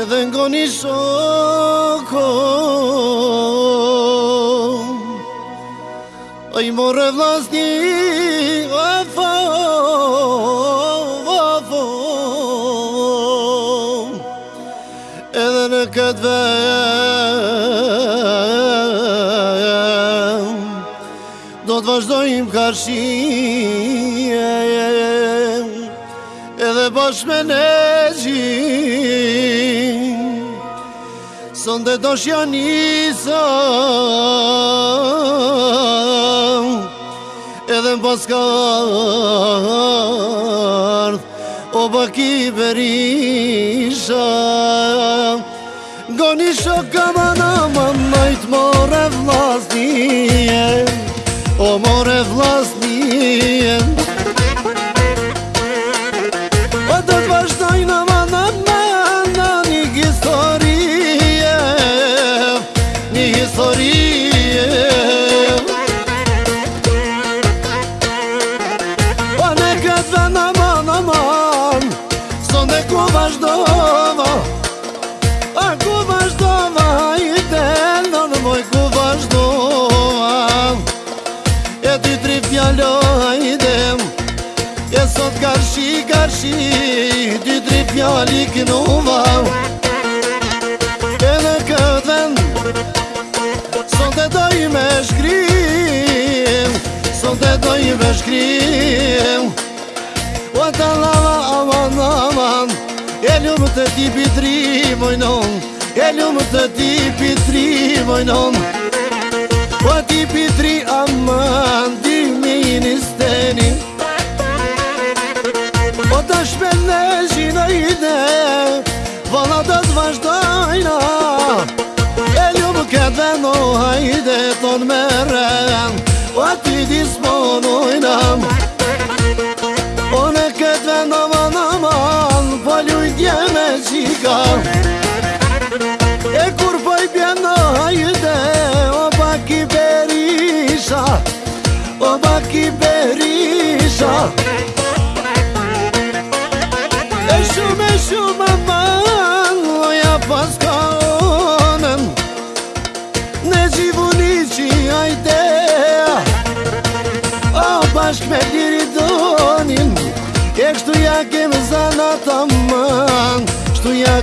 edhe në goni shokon, a i morre vlastin, e dhe në këtë vejën, do të vazhdojim kashin, edhe bashkë me neqin, Sonde dhe do shja Edhe në paska ardhë O baki berisha Goni shoka ma na ma najtë more vlasnije O more vlasnije Kar shi, kar shi Dytri pjali kënë u vau E në këtë vend Sëndet doj me shkrim Sëndet doj me shkrim O ta lava, aman, aman E ljumë të tipi tri, bojnon E ljumë të tipi tri, bojnon O tipi tri, aman, aman ide Vala të të vazhdojna E ljubë këtë veno hajde të në meren O O në këtë veno van aman Po, po ljujtje po me qika E kur poj hajde O pak i berisha O pak i berisha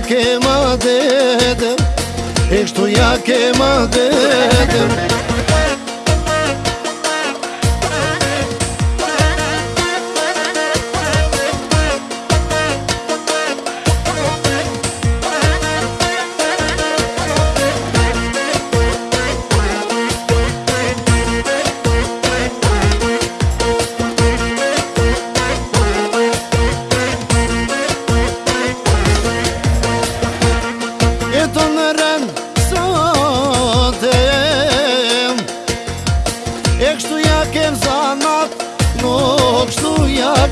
E kështu ja ke madhete E kështu ja ke madhete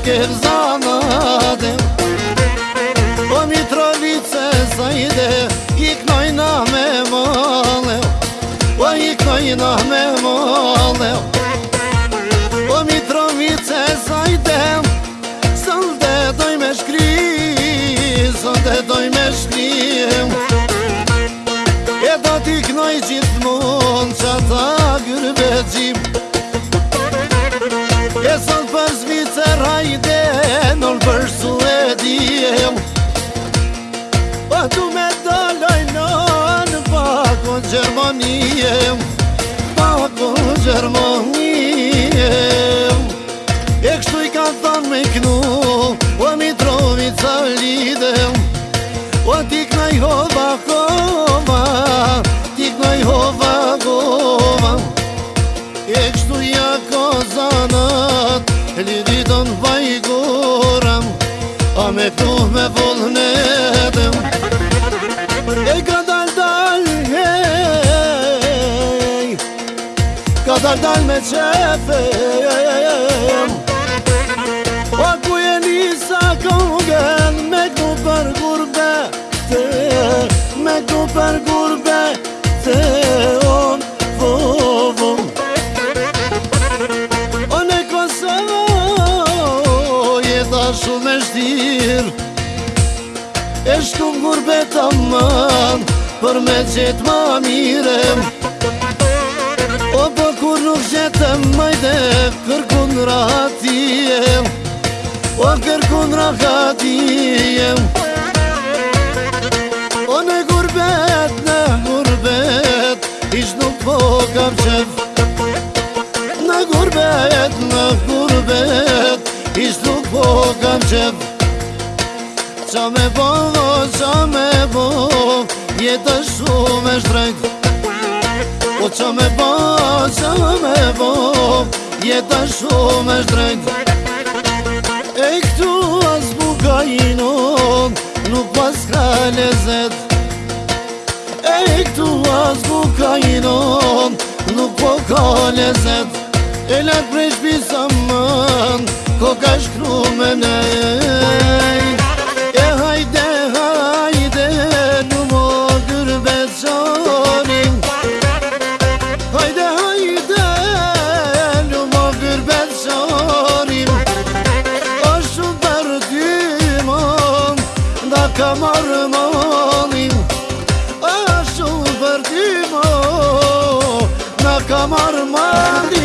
kërë zanadim O po mitrovice zajde Iknoj na me malev O po iknoj na me malev O po mitrovice zajde Sëndë doj me shkri Sëndë doj me shkri E do t'iknoj gjithmon Qa ta gërbe gjim E do për sledi e jem Po du me doloj në në pako në Gjermani e jem Pako Pazar dal me qefe O po ku e nisa kongen Me ku për gurbe Me ku për gurbe Te on Vo vo O ne kosevo Jeta shumë e shtir E shkum gurbe të man Për me gjithë më mirem O po Kur nuk gjetëm majde, kërkun rahatijem O kërkun rahatijem O në gurbet, në gurbet, ish nuk po kam qëf Në gurbet, në gurbet, ish nuk po kam qëf Qa me bo, qa me bo, jetë shumë e shtrejtë që me ba, që me bo, Jeta shumë është drejt E këtu as buka i non Nuk pas ka lezet E këtu as buka i non Nuk po ka lezet E lak prej shpisa mën Ko ka shkru me nejet marmadi